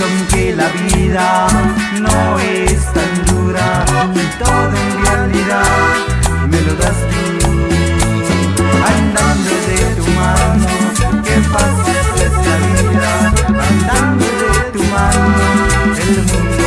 son que la vida no es tan dura y todo en realidad me lo das tú. Andando de tu mano qué fácil es la vida andando de tu mano el mundo